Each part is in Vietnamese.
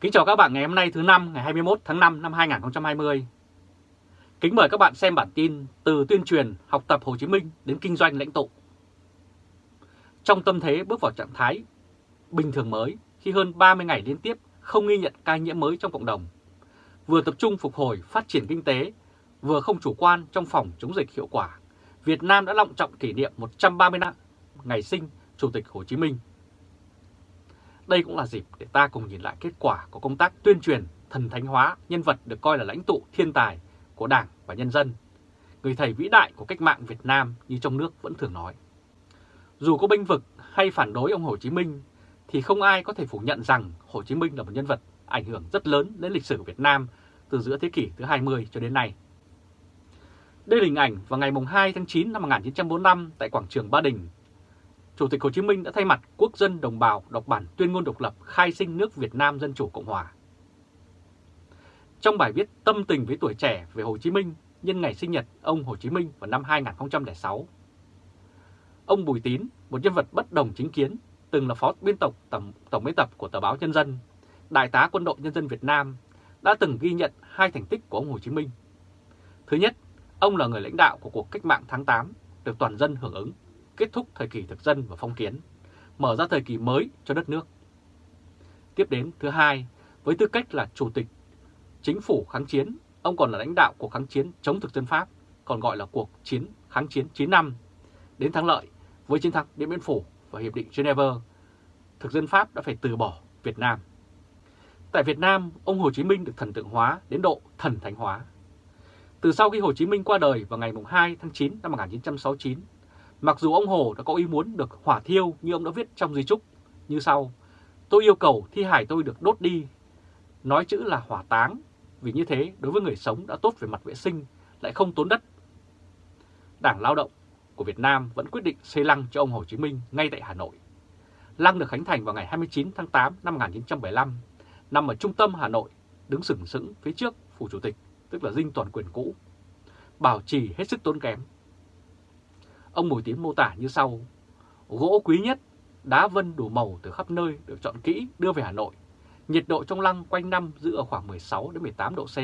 Kính chào các bạn ngày hôm nay thứ năm ngày 21 tháng 5 năm 2020. Kính mời các bạn xem bản tin từ tuyên truyền học tập Hồ Chí Minh đến kinh doanh lãnh tụ. Trong tâm thế bước vào trạng thái bình thường mới khi hơn 30 ngày liên tiếp không ghi nhận ca nhiễm mới trong cộng đồng, vừa tập trung phục hồi phát triển kinh tế, vừa không chủ quan trong phòng chống dịch hiệu quả, Việt Nam đã long trọng kỷ niệm 130 năm ngày sinh Chủ tịch Hồ Chí Minh đây cũng là dịp để ta cùng nhìn lại kết quả của công tác tuyên truyền thần thánh hóa nhân vật được coi là lãnh tụ thiên tài của Đảng và nhân dân, người thầy vĩ đại của cách mạng Việt Nam như trong nước vẫn thường nói. Dù có binh vực hay phản đối ông Hồ Chí Minh thì không ai có thể phủ nhận rằng Hồ Chí Minh là một nhân vật ảnh hưởng rất lớn đến lịch sử Việt Nam từ giữa thế kỷ thứ 20 cho đến nay. Đây là hình ảnh vào ngày 2 tháng 9 năm 1945 tại quảng trường Ba Đình, Chủ tịch Hồ Chí Minh đã thay mặt quốc dân đồng bào đọc bản tuyên ngôn độc lập khai sinh nước Việt Nam Dân Chủ Cộng Hòa. Trong bài viết tâm tình với tuổi trẻ về Hồ Chí Minh nhân ngày sinh nhật ông Hồ Chí Minh vào năm 2006, ông Bùi Tín, một nhân vật bất đồng chính kiến, từng là phó biên tập tổng, tổng biên tập của tờ báo Nhân dân, đại tá quân đội nhân dân Việt Nam, đã từng ghi nhận hai thành tích của ông Hồ Chí Minh. Thứ nhất, ông là người lãnh đạo của cuộc cách mạng tháng 8, được toàn dân hưởng ứng kết thúc thời kỳ thực dân và phong kiến, mở ra thời kỳ mới cho đất nước. Tiếp đến thứ hai, với tư cách là chủ tịch chính phủ kháng chiến, ông còn là lãnh đạo cuộc kháng chiến chống thực dân Pháp, còn gọi là cuộc chiến kháng chiến 9 năm. Đến thắng lợi, với chiến thắng Điện Biên Phủ và Hiệp định Geneva, thực dân Pháp đã phải từ bỏ Việt Nam. Tại Việt Nam, ông Hồ Chí Minh được thần tượng hóa đến độ thần thánh hóa. Từ sau khi Hồ Chí Minh qua đời vào ngày 2 tháng 9 năm 1969, Mặc dù ông Hồ đã có ý muốn được hỏa thiêu như ông đã viết trong di trúc như sau. Tôi yêu cầu thi hài tôi được đốt đi. Nói chữ là hỏa táng, vì như thế đối với người sống đã tốt về mặt vệ sinh, lại không tốn đất. Đảng Lao động của Việt Nam vẫn quyết định xây lăng cho ông Hồ Chí Minh ngay tại Hà Nội. Lăng được khánh thành vào ngày 29 tháng 8 năm 1975, nằm ở trung tâm Hà Nội, đứng sừng sững phía trước Phủ Chủ tịch, tức là dinh toàn quyền cũ. Bảo trì hết sức tốn kém, Ông Bùi Tiến mô tả như sau. Gỗ quý nhất, đá vân đủ màu từ khắp nơi được chọn kỹ đưa về Hà Nội. Nhiệt độ trong lăng quanh năm giữ ở khoảng 16 đến 18 độ C,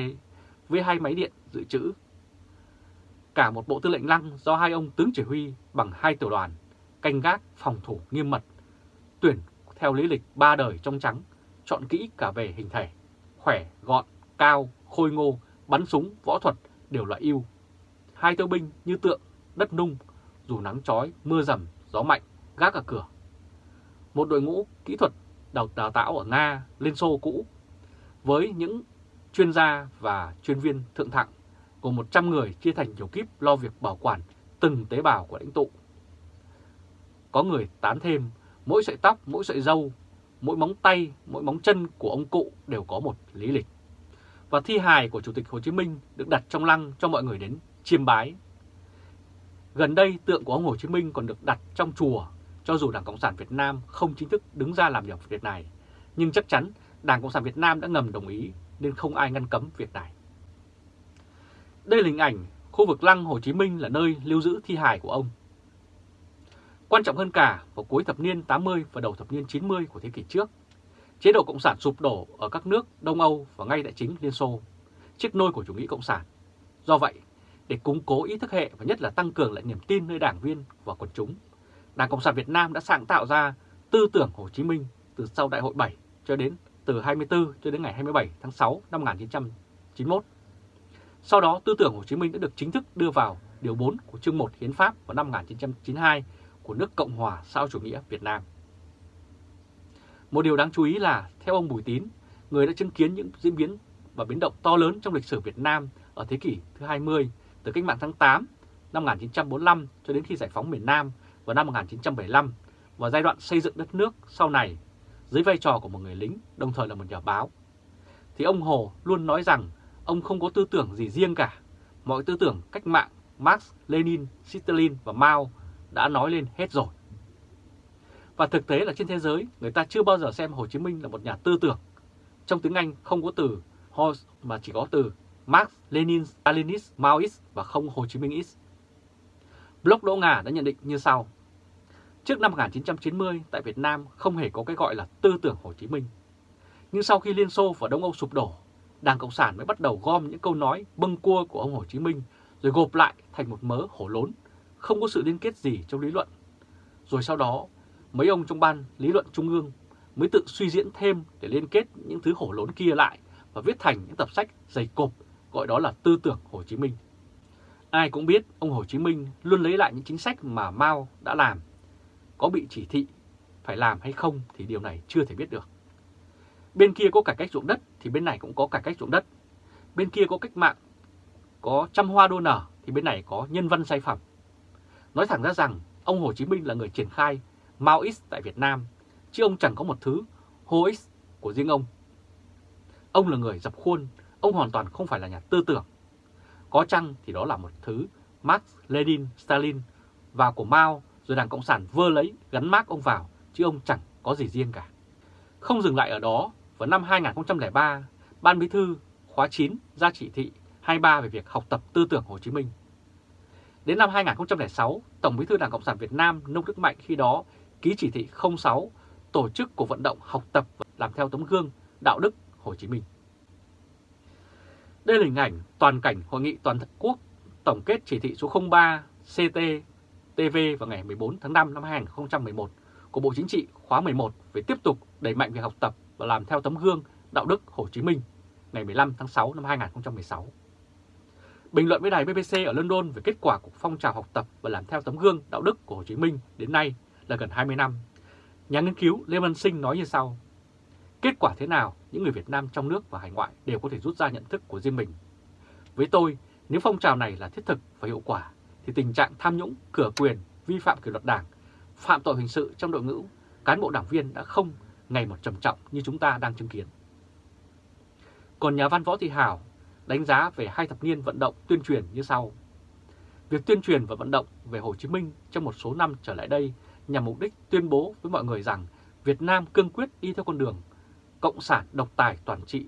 với hai máy điện dự trữ. Cả một bộ tư lệnh lăng do hai ông tướng chỉ huy bằng hai tiểu đoàn, canh gác, phòng thủ nghiêm mật, tuyển theo lý lịch ba đời trong trắng, chọn kỹ cả về hình thể, khỏe, gọn, cao, khôi ngô, bắn súng, võ thuật đều là yêu. Hai tiêu binh như tượng, đất nung, dù nắng chói, mưa rầm, gió mạnh, gác ở cửa. Một đội ngũ kỹ thuật đào, đào tạo ở Nga, Liên Xô cũ, với những chuyên gia và chuyên viên thượng thặng gồm 100 người chia thành nhiều kíp lo việc bảo quản từng tế bào của lãnh tụ. Có người tán thêm, mỗi sợi tóc, mỗi sợi râu, mỗi móng tay, mỗi móng chân của ông cụ đều có một lý lịch. Và thi hài của Chủ tịch Hồ Chí Minh được đặt trong lăng cho mọi người đến chiêm bái Gần đây tượng của ông Hồ Chí Minh còn được đặt trong chùa, cho dù Đảng Cộng sản Việt Nam không chính thức đứng ra làm việc việc này. Nhưng chắc chắn Đảng Cộng sản Việt Nam đã ngầm đồng ý nên không ai ngăn cấm việc này. Đây là hình ảnh khu vực lăng Hồ Chí Minh là nơi lưu giữ thi hài của ông. Quan trọng hơn cả, vào cuối thập niên 80 và đầu thập niên 90 của thế kỷ trước, chế độ Cộng sản sụp đổ ở các nước Đông Âu và ngay tại chính Liên Xô, chiếc nôi của chủ nghĩa Cộng sản. Do vậy, để củng cố ý thức hệ và nhất là tăng cường lại niềm tin nơi đảng viên và quần chúng. Đảng Cộng sản Việt Nam đã sáng tạo ra tư tưởng Hồ Chí Minh từ sau Đại hội 7 cho đến từ 24 cho đến ngày 27 tháng 6 năm 1991. Sau đó, tư tưởng Hồ Chí Minh đã được chính thức đưa vào Điều 4 của chương 1 Hiến pháp vào năm 1992 của nước Cộng hòa xã chủ nghĩa Việt Nam. Một điều đáng chú ý là, theo ông Bùi Tín, người đã chứng kiến những diễn biến và biến động to lớn trong lịch sử Việt Nam ở thế kỷ thứ 20 từ cách mạng tháng 8 năm 1945 cho đến khi giải phóng miền Nam vào năm 1975 và giai đoạn xây dựng đất nước sau này dưới vai trò của một người lính đồng thời là một nhà báo. Thì ông Hồ luôn nói rằng ông không có tư tưởng gì riêng cả. Mọi tư tưởng cách mạng Marx, Lenin, Stalin và Mao đã nói lên hết rồi. Và thực tế là trên thế giới người ta chưa bao giờ xem Hồ Chí Minh là một nhà tư tưởng. Trong tiếng Anh không có từ Horse mà chỉ có từ Marx, Lenin, Stalinist, Maoist và không Hồ Chí Minh-ist. Block Đỗ Ngà đã nhận định như sau. Trước năm 1990, tại Việt Nam không hề có cái gọi là tư tưởng Hồ Chí Minh. Nhưng sau khi Liên Xô và Đông Âu sụp đổ, Đảng Cộng sản mới bắt đầu gom những câu nói bâng cua của ông Hồ Chí Minh rồi gộp lại thành một mớ hổ lốn, không có sự liên kết gì trong lý luận. Rồi sau đó, mấy ông trong ban lý luận trung ương mới tự suy diễn thêm để liên kết những thứ hổ lốn kia lại và viết thành những tập sách dày cộp gọi đó là tư tưởng Hồ Chí Minh. Ai cũng biết ông Hồ Chí Minh luôn lấy lại những chính sách mà Mao đã làm. Có bị chỉ thị phải làm hay không thì điều này chưa thể biết được. Bên kia có cải cách ruộng đất thì bên này cũng có cải cách ruộng đất. Bên kia có cách mạng, có trăm hoa đô nở thì bên này có nhân văn sai phẩm. Nói thẳng ra rằng ông Hồ Chí Minh là người triển khai Maoist tại Việt Nam, chứ ông chẳng có một thứ Hoist của riêng ông. Ông là người dập khuôn, ông hoàn toàn không phải là nhà tư tưởng. Có chăng thì đó là một thứ Marx, Lenin, Stalin và của Mao rồi Đảng Cộng sản vơ lấy gắn mác ông vào, chứ ông chẳng có gì riêng cả. Không dừng lại ở đó, vào năm 2003, Ban Bí thư khóa 9 ra chỉ thị 23 về việc học tập tư tưởng Hồ Chí Minh. Đến năm 2006, Tổng Bí thư Đảng Cộng sản Việt Nam Nông Đức Mạnh khi đó ký chỉ thị 06 tổ chức cuộc vận động học tập và làm theo tấm gương đạo đức Hồ Chí Minh. Đây là hình ảnh toàn cảnh Hội nghị Toàn quốc tổng kết chỉ thị số 03 CT-TV vào ngày 14 tháng 5 năm 2011 của Bộ Chính trị khóa 11 về tiếp tục đẩy mạnh việc học tập và làm theo tấm gương đạo đức Hồ Chí Minh ngày 15 tháng 6 năm 2016. Bình luận với đài BBC ở London về kết quả của phong trào học tập và làm theo tấm gương đạo đức của Hồ Chí Minh đến nay là gần 20 năm. Nhà nghiên cứu Lê Văn Sinh nói như sau. Kết quả thế nào, những người Việt Nam trong nước và hải ngoại đều có thể rút ra nhận thức của riêng mình. Với tôi, nếu phong trào này là thiết thực và hiệu quả, thì tình trạng tham nhũng, cửa quyền, vi phạm kỷ luật đảng, phạm tội hình sự trong đội ngũ, cán bộ đảng viên đã không ngày một trầm trọng như chúng ta đang chứng kiến. Còn nhà văn Võ Thị Hảo đánh giá về hai thập niên vận động tuyên truyền như sau. Việc tuyên truyền và vận động về Hồ Chí Minh trong một số năm trở lại đây nhằm mục đích tuyên bố với mọi người rằng Việt Nam cương quyết đi theo con đường cộng sản độc tài toàn trị,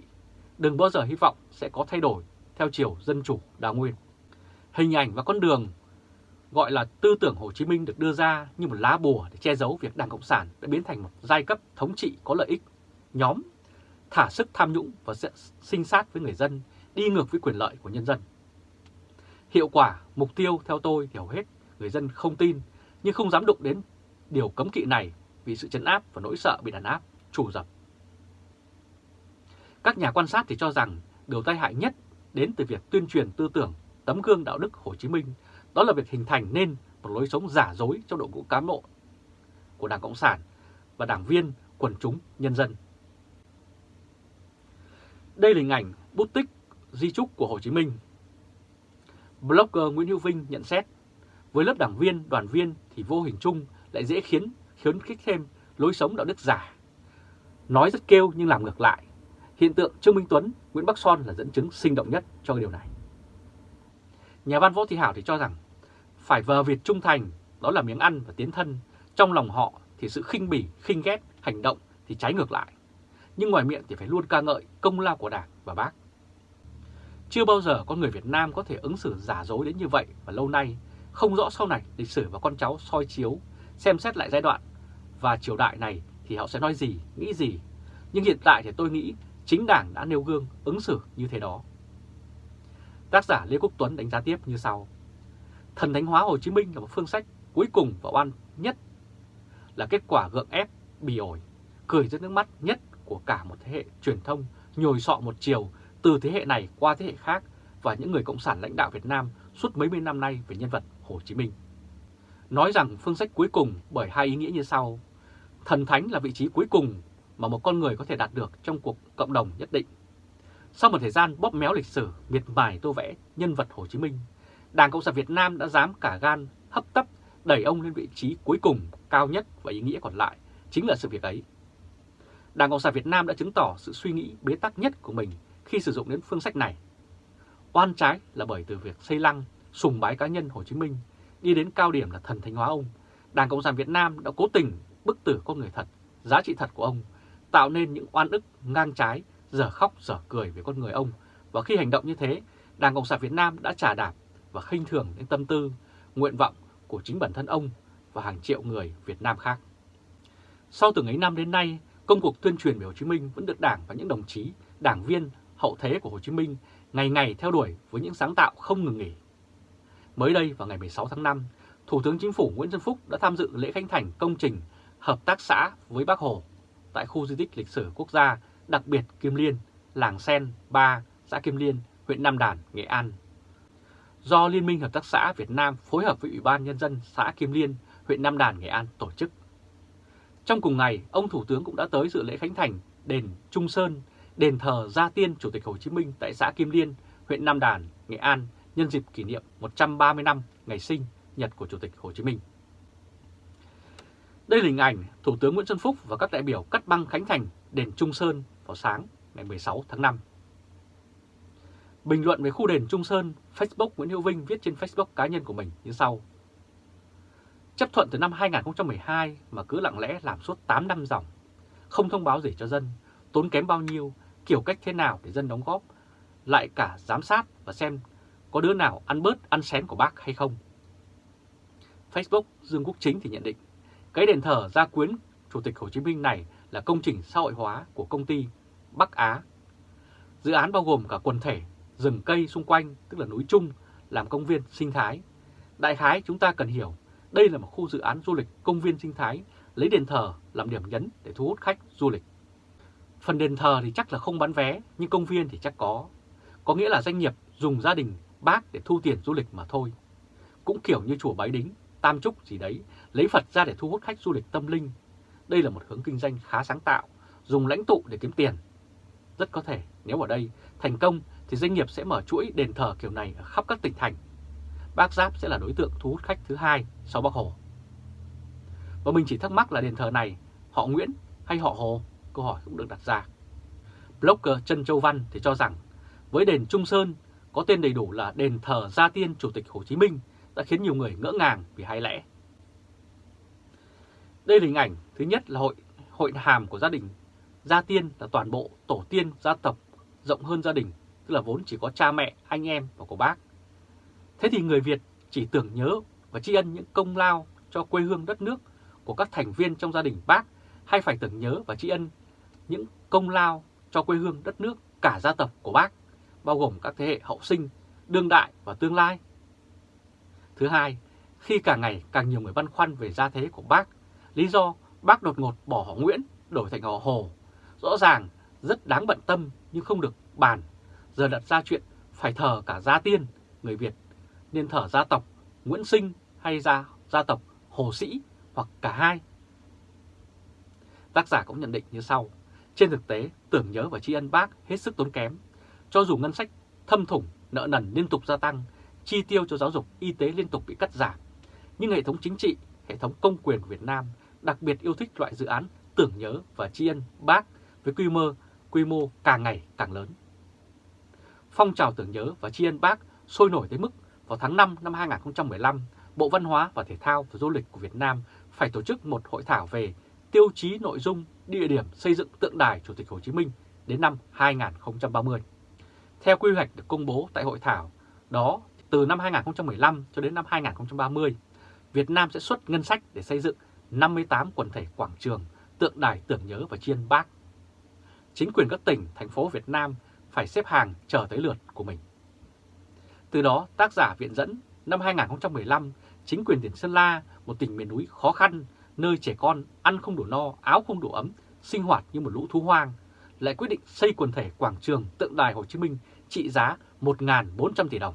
đừng bao giờ hy vọng sẽ có thay đổi theo chiều dân chủ đa nguyên. Hình ảnh và con đường gọi là tư tưởng Hồ Chí Minh được đưa ra như một lá bùa để che giấu việc Đảng Cộng sản đã biến thành một giai cấp thống trị có lợi ích, nhóm, thả sức tham nhũng và sinh sát với người dân, đi ngược với quyền lợi của nhân dân. Hiệu quả, mục tiêu theo tôi thì hầu hết người dân không tin nhưng không dám đụng đến điều cấm kỵ này vì sự chấn áp và nỗi sợ bị đàn áp, trù dập. Các nhà quan sát thì cho rằng điều tai hại nhất đến từ việc tuyên truyền tư tưởng tấm gương đạo đức Hồ Chí Minh đó là việc hình thành nên một lối sống giả dối trong đội ngũ cán bộ của Đảng Cộng sản và đảng viên quần chúng nhân dân. Đây là hình ảnh bút tích di trúc của Hồ Chí Minh. Blogger Nguyễn Hữu Vinh nhận xét, với lớp đảng viên, đoàn viên thì vô hình chung lại dễ khiến khiến khích thêm lối sống đạo đức giả. Nói rất kêu nhưng làm ngược lại. Hiện tượng Trương Minh Tuấn, Nguyễn Bắc Son là dẫn chứng sinh động nhất cho điều này. Nhà văn Võ Thị Hảo thì cho rằng phải vờ Việt trung thành, đó là miếng ăn và tiến thân. Trong lòng họ thì sự khinh bỉ, khinh ghét, hành động thì trái ngược lại. Nhưng ngoài miệng thì phải luôn ca ngợi công lao của Đảng và Bác. Chưa bao giờ con người Việt Nam có thể ứng xử giả dối đến như vậy và lâu nay, không rõ sau này lịch sử và con cháu soi chiếu, xem xét lại giai đoạn và triều đại này thì họ sẽ nói gì, nghĩ gì. Nhưng hiện tại thì tôi nghĩ chính Đảng đã nêu gương ứng xử như thế đó. Tác giả Lê Quốc Tuấn đánh giá tiếp như sau. Thần thánh hóa Hồ Chí Minh là một phương sách cuối cùng và oan nhất, là kết quả gượng ép, bì ổi, cười rất nước mắt nhất của cả một thế hệ truyền thông nhồi sọ một chiều từ thế hệ này qua thế hệ khác và những người cộng sản lãnh đạo Việt Nam suốt mấy mươi năm nay về nhân vật Hồ Chí Minh. Nói rằng phương sách cuối cùng bởi hai ý nghĩa như sau. Thần thánh là vị trí cuối cùng mà một con người có thể đạt được trong cuộc cộng đồng nhất định. Sau một thời gian bóp méo lịch sử, miệt mài tô vẽ nhân vật Hồ Chí Minh, Đảng Cộng sản Việt Nam đã dám cả gan hấp tấp đẩy ông lên vị trí cuối cùng cao nhất và ý nghĩa còn lại chính là sự việc ấy. Đảng Cộng sản Việt Nam đã chứng tỏ sự suy nghĩ bế tắc nhất của mình khi sử dụng đến phương sách này. Oan trái là bởi từ việc xây lăng, sùng bái cá nhân Hồ Chí Minh đi đến cao điểm là thần thánh hóa ông, Đảng Cộng sản Việt Nam đã cố tình bức tử con người thật, giá trị thật của ông, tạo nên những oan ức ngang trái, dở khóc dở cười về con người ông. Và khi hành động như thế, Đảng Cộng sản Việt Nam đã trả đạp và khinh thường đến tâm tư, nguyện vọng của chính bản thân ông và hàng triệu người Việt Nam khác. Sau từng ấy năm đến nay, công cuộc tuyên truyền về Hồ Chí Minh vẫn được Đảng và những đồng chí, đảng viên hậu thế của Hồ Chí Minh ngày ngày theo đuổi với những sáng tạo không ngừng nghỉ. Mới đây vào ngày 16 tháng 5, Thủ tướng Chính phủ Nguyễn Xuân Phúc đã tham dự lễ khánh thành công trình hợp tác xã với Bác Hồ tại khu di tích lịch sử quốc gia đặc biệt Kim Liên, làng Sen 3, xã Kim Liên, huyện Nam Đàn, Nghệ An. Do Liên minh Hợp tác xã Việt Nam phối hợp với Ủy ban Nhân dân xã Kim Liên, huyện Nam Đàn, Nghệ An tổ chức. Trong cùng ngày, ông Thủ tướng cũng đã tới dự lễ khánh thành đền Trung Sơn, đền thờ Gia Tiên Chủ tịch Hồ Chí Minh tại xã Kim Liên, huyện Nam Đàn, Nghệ An nhân dịp kỷ niệm 130 năm ngày sinh nhật của Chủ tịch Hồ Chí Minh. Đây là hình ảnh Thủ tướng Nguyễn Xuân Phúc và các đại biểu cắt băng khánh thành đền Trung Sơn vào sáng ngày 16 tháng 5. Bình luận về khu đền Trung Sơn, Facebook Nguyễn Hữu Vinh viết trên Facebook cá nhân của mình như sau. Chấp thuận từ năm 2012 mà cứ lặng lẽ làm suốt 8 năm dòng, không thông báo gì cho dân, tốn kém bao nhiêu, kiểu cách thế nào để dân đóng góp, lại cả giám sát và xem có đứa nào ăn bớt ăn xén của bác hay không. Facebook Dương Quốc Chính thì nhận định, cái đền thờ gia quyến Chủ tịch Hồ Chí Minh này là công trình xã hội hóa của công ty Bắc Á. Dự án bao gồm cả quần thể rừng cây xung quanh, tức là núi Trung, làm công viên sinh thái. Đại khái chúng ta cần hiểu, đây là một khu dự án du lịch công viên sinh thái, lấy đền thờ làm điểm nhấn để thu hút khách du lịch. Phần đền thờ thì chắc là không bán vé, nhưng công viên thì chắc có. Có nghĩa là doanh nghiệp dùng gia đình bác để thu tiền du lịch mà thôi. Cũng kiểu như chùa Bái Đính, Tam Trúc gì đấy, lấy Phật ra để thu hút khách du lịch tâm linh. Đây là một hướng kinh doanh khá sáng tạo, dùng lãnh tụ để kiếm tiền. Rất có thể nếu ở đây thành công thì doanh nghiệp sẽ mở chuỗi đền thờ kiểu này ở khắp các tỉnh thành. Bác Giáp sẽ là đối tượng thu hút khách thứ hai sau Bác Hồ. Và mình chỉ thắc mắc là đền thờ này họ Nguyễn hay họ Hồ? Câu hỏi cũng được đặt ra. Blogger Trân Châu Văn thì cho rằng với đền Trung Sơn có tên đầy đủ là đền thờ Gia Tiên Chủ tịch Hồ Chí Minh đã khiến nhiều người ngỡ ngàng vì hai lẽ. Đây là hình ảnh thứ nhất là hội hội hàm của gia đình Gia Tiên là toàn bộ tổ tiên gia tộc rộng hơn gia đình, tức là vốn chỉ có cha mẹ, anh em và của bác. Thế thì người Việt chỉ tưởng nhớ và tri ân những công lao cho quê hương đất nước của các thành viên trong gia đình bác hay phải tưởng nhớ và tri ân những công lao cho quê hương đất nước cả gia tộc của bác, bao gồm các thế hệ hậu sinh, đương đại và tương lai. Thứ hai, khi càng ngày càng nhiều người băn khoăn về gia thế của bác, lý do bác đột ngột bỏ họ Nguyễn đổi thành họ Hồ, rõ ràng rất đáng bận tâm nhưng không được bàn. Giờ đặt ra chuyện phải thờ cả gia tiên, người Việt, nên thờ gia tộc Nguyễn Sinh hay gia, gia tộc Hồ Sĩ hoặc cả hai. Tác giả cũng nhận định như sau. Trên thực tế, tưởng nhớ và tri ân bác hết sức tốn kém. Cho dù ngân sách thâm thủng, nợ nần liên tục gia tăng, chi tiêu cho giáo dục, y tế liên tục bị cắt giảm. Nhưng hệ thống chính trị, hệ thống công quyền Việt Nam đặc biệt yêu thích loại dự án tưởng nhớ và tri ân bác với quy mô quy mô càng ngày càng lớn. Phong trào tưởng nhớ và tri ân bác sôi nổi tới mức vào tháng 5 năm 2015, Bộ Văn hóa và Thể thao và Du lịch của Việt Nam phải tổ chức một hội thảo về tiêu chí nội dung địa điểm xây dựng tượng đài Chủ tịch Hồ Chí Minh đến năm 2030. Theo quy hoạch được công bố tại hội thảo, đó từ năm 2015 cho đến năm 2030, Việt Nam sẽ xuất ngân sách để xây dựng 58 quần thể quảng trường, tượng đài tưởng nhớ và chiên bác. Chính quyền các tỉnh, thành phố Việt Nam phải xếp hàng chờ tới lượt của mình. Từ đó, tác giả viện dẫn năm 2015, chính quyền tỉnh Sơn La, một tỉnh miền núi khó khăn, nơi trẻ con ăn không đủ no, áo không đủ ấm, sinh hoạt như một lũ thú hoang, lại quyết định xây quần thể quảng trường tượng đài Hồ Chí Minh trị giá 1.400 tỷ đồng.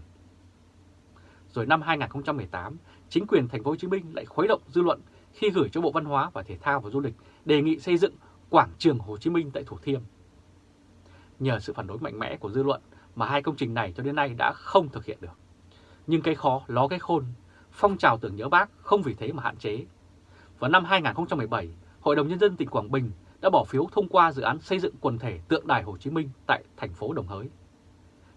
Rồi năm 2018, chính quyền thành phố Hồ Chí Minh lại khuấy động dư luận khi gửi cho Bộ Văn hóa và Thể thao và Du lịch đề nghị xây dựng quảng trường Hồ Chí Minh tại Thủ Thiêm. Nhờ sự phản đối mạnh mẽ của dư luận mà hai công trình này cho đến nay đã không thực hiện được. Nhưng cái khó ló cái khôn, phong trào tưởng nhớ bác không vì thế mà hạn chế. Vào năm 2017, Hội đồng Nhân dân tỉnh Quảng Bình đã bỏ phiếu thông qua dự án xây dựng quần thể tượng đài Hồ Chí Minh tại thành phố Đồng Hới.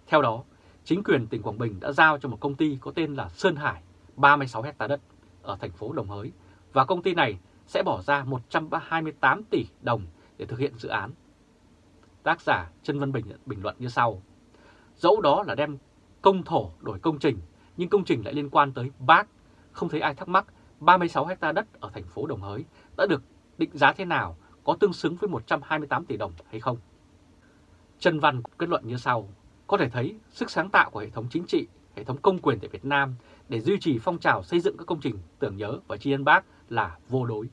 Theo đó, chính quyền tỉnh Quảng Bình đã giao cho một công ty có tên là Sơn Hải 36 hectare đất ở thành phố Đồng Hới và công ty này sẽ bỏ ra 128 tỷ đồng để thực hiện dự án. Tác giả Trân Văn Bình bình luận như sau. Dẫu đó là đem công thổ đổi công trình, nhưng công trình lại liên quan tới bác. Không thấy ai thắc mắc 36 hecta đất ở thành phố Đồng Hới đã được định giá thế nào, có tương xứng với 128 tỷ đồng hay không? Trần Văn kết luận như sau, có thể thấy sức sáng tạo của hệ thống chính trị, hệ thống công quyền tại Việt Nam để duy trì phong trào xây dựng các công trình tưởng nhớ và tri ân bác là vô đối.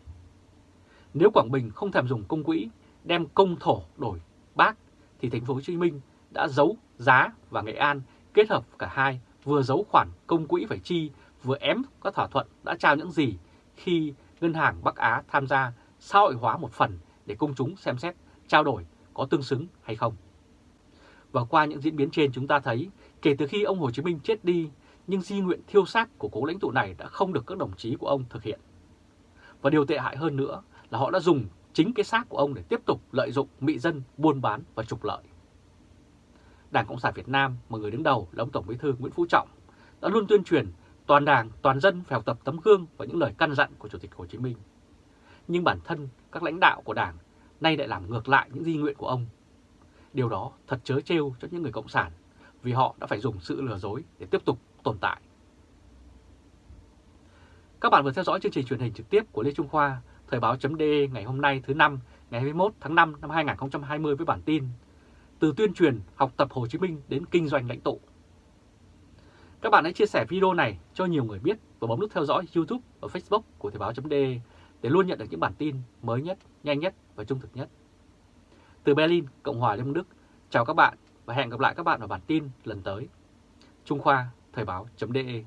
Nếu Quảng Bình không thèm dùng công quỹ, đem công thổ đổi bác, thì thành phố Hồ Chí Minh đã giấu giá và Nghệ An kết hợp cả hai vừa giấu khoản công quỹ phải chi, vừa ém các thỏa thuận đã trao những gì khi Ngân hàng Bắc Á tham gia xã hội hóa một phần để công chúng xem xét trao đổi có tương xứng hay không. Và qua những diễn biến trên chúng ta thấy, kể từ khi ông Hồ Chí Minh chết đi, nhưng di nguyện thiêu xác của cố lãnh tụ này đã không được các đồng chí của ông thực hiện. Và điều tệ hại hơn nữa là họ đã dùng chính cái xác của ông để tiếp tục lợi dụng mị dân, buôn bán và trục lợi. Đảng Cộng sản Việt Nam mà người đứng đầu là ông Tổng Bí thư Nguyễn Phú Trọng đã luôn tuyên truyền toàn đảng, toàn dân phải học tập tấm gương và những lời căn dặn của Chủ tịch Hồ Chí Minh. Nhưng bản thân các lãnh đạo của đảng nay lại làm ngược lại những di nguyện của ông. Điều đó thật chớ trêu cho những người Cộng sản vì họ đã phải dùng sự lừa dối để tiếp tục tồn tại. Các bạn vừa theo dõi chương trình truyền hình trực tiếp của Lê Trung Khoa, Thời báo.de ngày hôm nay thứ năm ngày 21 tháng 5 năm 2020 với bản tin Từ tuyên truyền học tập Hồ Chí Minh đến kinh doanh lãnh tụ. Các bạn hãy chia sẻ video này cho nhiều người biết và bấm nút theo dõi YouTube và Facebook của Thời báo.de để luôn nhận được những bản tin mới nhất, nhanh nhất và trung thực nhất. Từ Berlin, Cộng hòa Liên bang Đức, chào các bạn và hẹn gặp lại các bạn ở bản tin lần tới. Trung Khoa, Thời báo.de